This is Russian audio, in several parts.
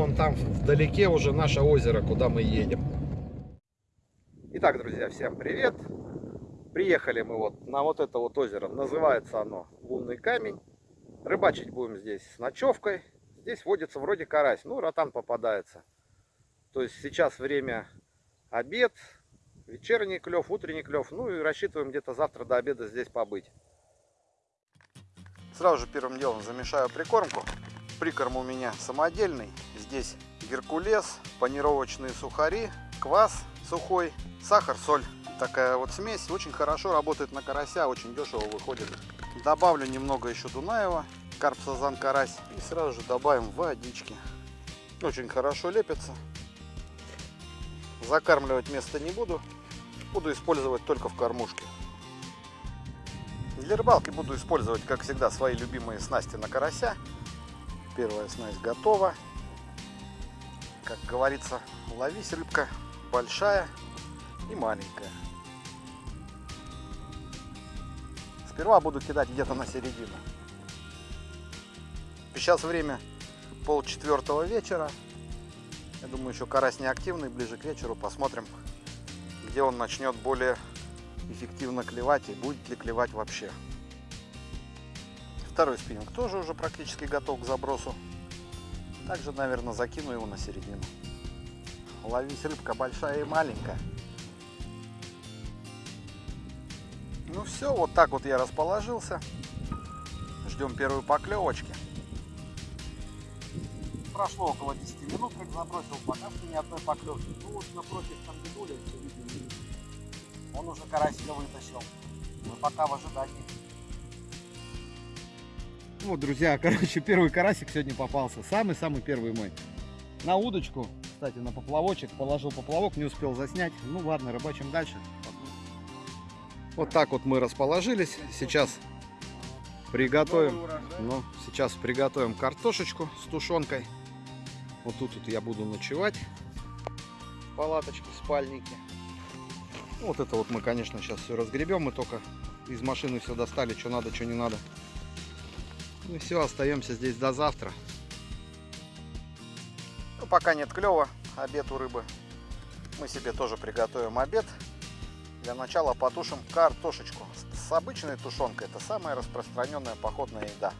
вон там вдалеке уже наше озеро, куда мы едем. Итак, друзья, всем привет! Приехали мы вот на вот это вот озеро. Называется оно Лунный камень. Рыбачить будем здесь с ночевкой. Здесь водится вроде карась. Ну, ротан попадается. То есть сейчас время обед, вечерний клев, утренний клев. Ну и рассчитываем где-то завтра до обеда здесь побыть. Сразу же первым делом замешаю прикормку. Прикорм у меня самодельный. Здесь геркулес, панировочные сухари, квас сухой, сахар, соль. Такая вот смесь очень хорошо работает на карася, очень дешево выходит. Добавлю немного еще Дунаева, карп, сазан, карась. И сразу же добавим водички. Очень хорошо лепится. Закармливать место не буду. Буду использовать только в кормушке. Для рыбалки буду использовать, как всегда, свои любимые снасти на карася. Первая снасть готова. Как говорится, ловись рыбка большая и маленькая. Сперва буду кидать где-то на середину. Сейчас время пол четвертого вечера. Я думаю, еще карась не активный, ближе к вечеру посмотрим, где он начнет более эффективно клевать и будет ли клевать вообще. Второй спиннинг тоже уже практически готов к забросу. Также, наверное, закину его на середину. Ловись рыбка большая и маленькая. Ну все, вот так вот я расположился. Ждем первой поклевочки. Прошло около 10 минут, как забросил, пока что ни одной поклевки. Ну вот напротив там дедуля, он уже карасика вытащил. Мы пока в ожидании. Вот, друзья, короче, первый карасик сегодня попался. Самый-самый первый мой. На удочку, кстати, на поплавочек. Положил поплавок, не успел заснять. Ну ладно, рыбачим дальше. Вот так вот мы расположились. Сейчас приготовим. Ну, сейчас приготовим картошечку с тушенкой. Вот тут вот я буду ночевать. Палаточки, спальники. Вот это вот мы, конечно, сейчас все разгребем. Мы только из машины все достали, что надо, что не надо. Ну все, остаемся здесь до завтра. Ну, пока нет клева, обед у рыбы. Мы себе тоже приготовим обед. Для начала потушим картошечку. С обычной тушенкой это самая распространенная походная еда.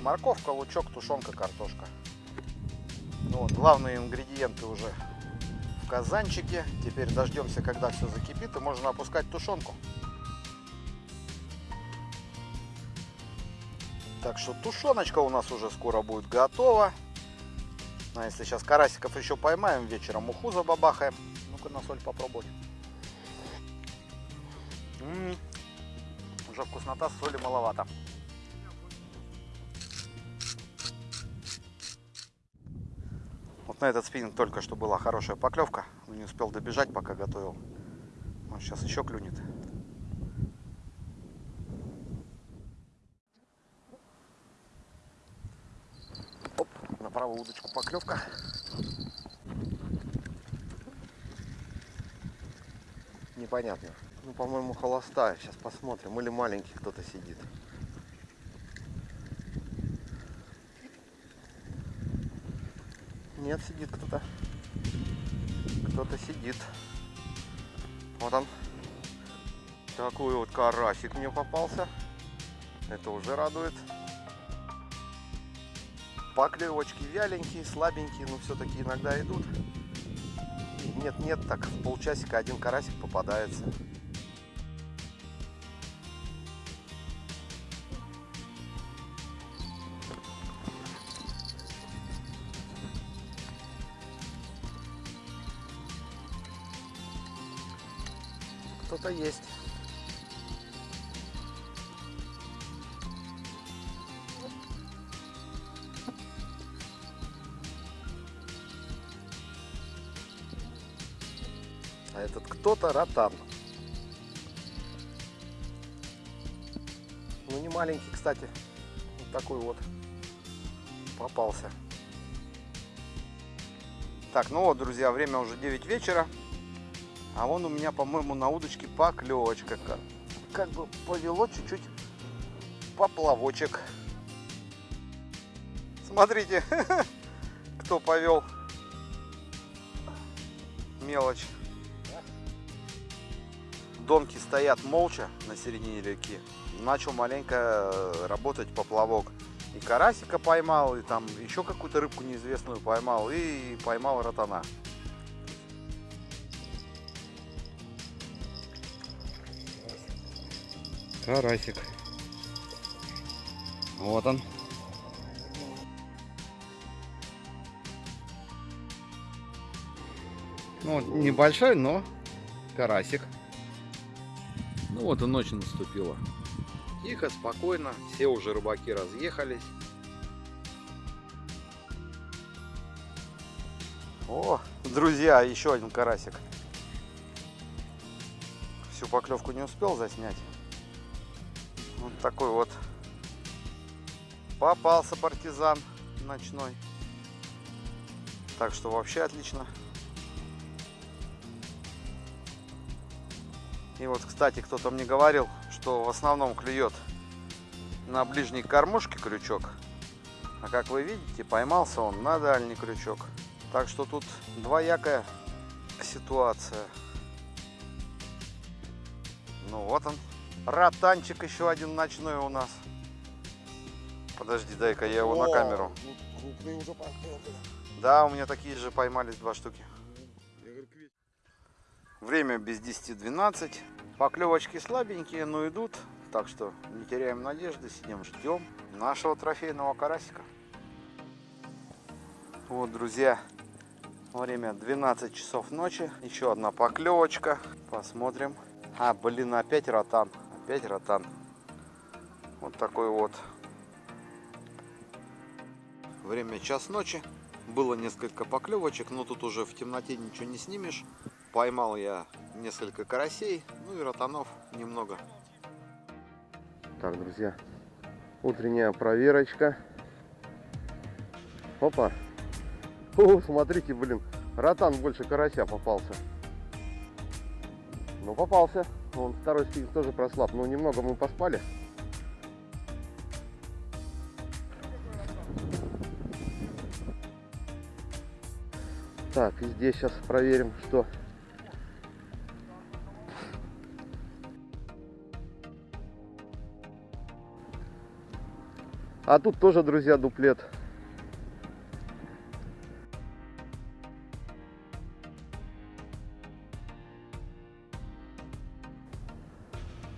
Морковка, лучок, тушенка, картошка. Ну, вот, главные ингредиенты уже в казанчике. Теперь дождемся, когда все закипит, и можно опускать тушенку. Так что тушеночка у нас уже скоро будет готова. А если сейчас карасиков еще поймаем, вечером уху забабахаем. Ну-ка на соль попробовать. М -м -м. Уже вкуснота, соли маловато. Вот на этот спиннинг только что была хорошая поклевка. Но не успел добежать, пока готовил. Он сейчас еще клюнет. Правую удочку поклевка. Непонятно. Ну, по-моему, холостая. Сейчас посмотрим. Или маленький кто-то сидит. Нет, сидит кто-то. Кто-то сидит. Вот он. Такой вот карасик мне попался. Это уже радует. Поклевочки вяленькие, слабенькие, но все-таки иногда идут. Нет-нет, так в полчасика один карасик попадается. Кто-то есть. А этот кто-то ротан. Ну не маленький, кстати. Вот такой вот попался. Так, ну вот, друзья, время уже 9 вечера. А вон у меня, по-моему, на удочке поклевочка. Как, как бы повело чуть-чуть поплавочек. Смотрите, что повел. Мелочь. Донки стоят молча на середине реки. Начал маленько э, работать поплавок. И карасика поймал, и там еще какую-то рыбку неизвестную поймал, и поймал ротана. Карасик. Вот он. Ну, небольшой, но карасик. Ну вот и ночь наступила. Тихо, спокойно, все уже рыбаки разъехались. О, друзья, еще один карасик. Всю поклевку не успел заснять. Вот такой вот попался партизан ночной. Так что вообще отлично. И вот, кстати, кто-то мне говорил, что в основном клюет на ближней кормушке крючок. А как вы видите, поймался он на дальний крючок. Так что тут двоякая ситуация. Ну вот он. Ротанчик еще один ночной у нас. Подожди, дай-ка я его О, на камеру. Уже да, у меня такие же поймались два штуки. Время без 10-12. Поклевочки слабенькие, но идут. Так что не теряем надежды, сидим, ждем нашего трофейного карасика. Вот, друзья, время 12 часов ночи. Еще одна поклевочка. Посмотрим. А, блин, опять ротан. Опять ротан. Вот такой вот. Время час ночи. Было несколько поклевочек, но тут уже в темноте ничего не снимешь. Поймал я несколько карасей, ну и ротанов немного. Так, друзья, утренняя проверочка. Опа. О, смотрите, блин, ротан больше карася попался. Ну, попался. Он второй спинг тоже прослаб. Ну, немного мы поспали. Так, и здесь сейчас проверим, что А тут тоже, друзья, дуплет.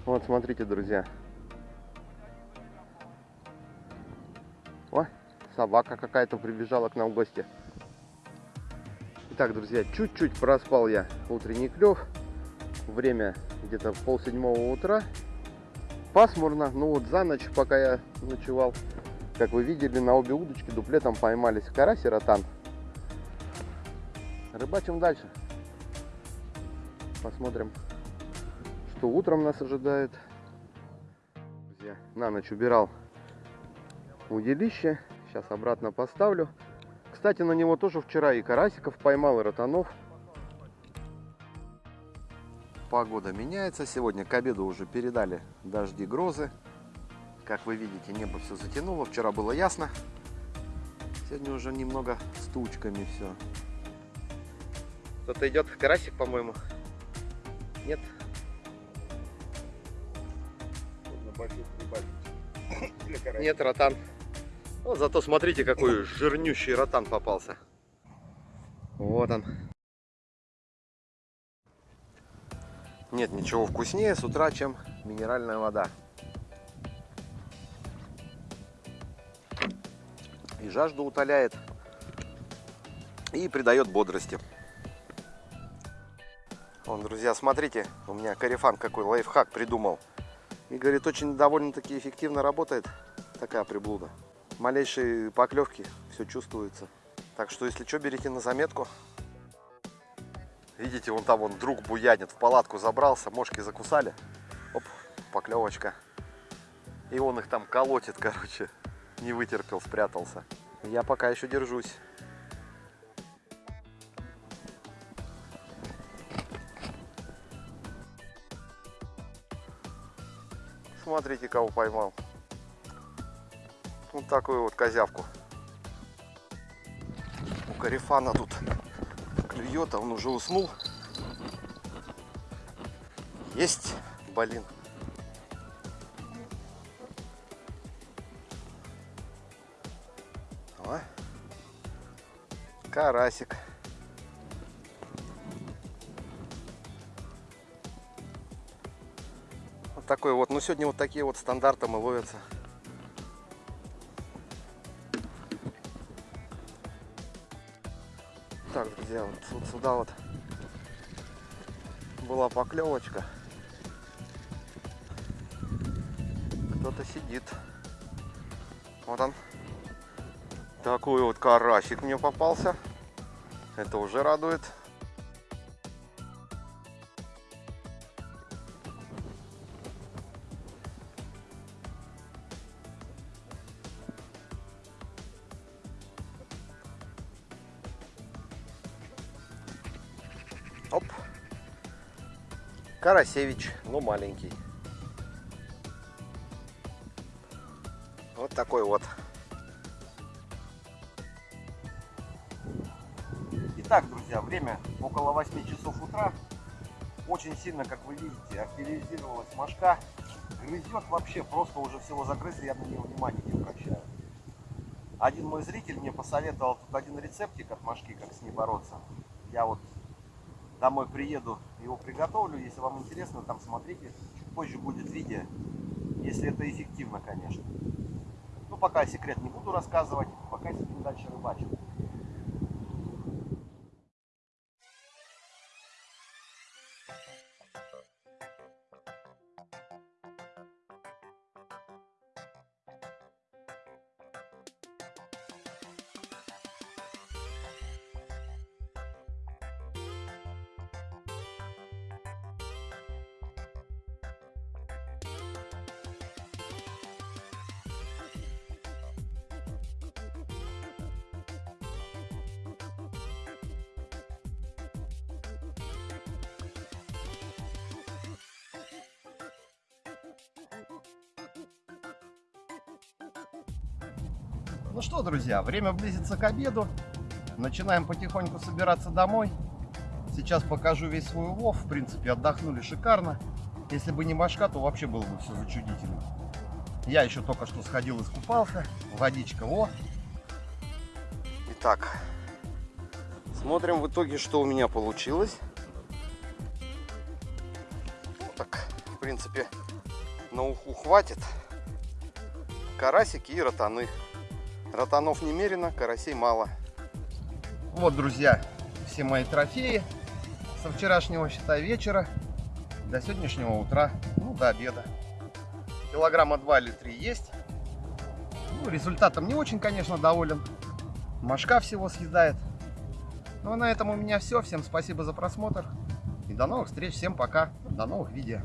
Вот, смотрите, друзья. О, собака какая-то прибежала к нам в гости. Итак, друзья, чуть-чуть проспал я утренний клев. Время где-то пол седьмого утра. Пасмурно, ну вот за ночь, пока я ночевал, как вы видели, на обе удочки дуплетом поймались карась и ротан. Рыбачим дальше. Посмотрим, что утром нас ожидает. Друзья, на ночь убирал удилище. Сейчас обратно поставлю. Кстати, на него тоже вчера и карасиков поймал, и ротанов. Погода меняется. Сегодня к обеду уже передали дожди, грозы. Как вы видите, небо все затянуло. Вчера было ясно. Сегодня уже немного с тучками все. Кто-то идет, карасик, по-моему. Нет? Нет, ротан. Вот зато смотрите, какой жирнющий ротан попался. Вот он. Нет ничего вкуснее с утра, чем минеральная вода. И жажду утоляет, и придает бодрости. Вон, друзья, смотрите, у меня карифан какой лайфхак придумал. И, говорит, очень довольно-таки эффективно работает такая приблуда. Малейшие поклевки, все чувствуется. Так что, если что, берите на заметку. Видите, вон там он друг буянит, в палатку забрался, мошки закусали. Оп, поклевочка. И он их там колотит, короче не вытерпел, спрятался. Я пока еще держусь. Смотрите, кого поймал. Вот такую вот козявку. Карифана тут клюет, а он уже уснул. Есть, блин. Карасик. Вот такой вот. Ну, сегодня вот такие вот стандартом и ловятся. Так, друзья, вот, вот сюда вот была поклевочка. Кто-то сидит. Вот он. Такой вот карасик мне попался. Это уже радует. Оп. Карасевич, но маленький. Вот такой вот. Итак, друзья, время около 8 часов утра. Очень сильно, как вы видите, активизировалась мошка. Грызет вообще, просто уже всего загрыз, я на нее внимания не обращаю. Один мой зритель мне посоветовал тут один рецептик от мошки, как с ней бороться. Я вот домой приеду, его приготовлю. Если вам интересно, там смотрите. Чуть позже будет видео, если это эффективно, конечно. Ну, пока секрет не буду рассказывать, пока сидим Ну что, друзья, время близится к обеду. Начинаем потихоньку собираться домой. Сейчас покажу весь свой улов. В принципе, отдохнули шикарно. Если бы не башка, то вообще было бы все зачудительно. Я еще только что сходил искупался. Водичка, о. Итак, смотрим в итоге, что у меня получилось. Ну, так, в принципе, на уху хватит. Карасики и ротаны. Ротанов немерено, карасей мало. Вот, друзья, все мои трофеи со вчерашнего, считай, вечера до сегодняшнего утра, ну, до обеда. Килограмма 2 или 3 есть. Ну, результатом не очень, конечно, доволен. Машка всего съедает. Ну, а на этом у меня все. Всем спасибо за просмотр. И до новых встреч. Всем пока. До новых видео.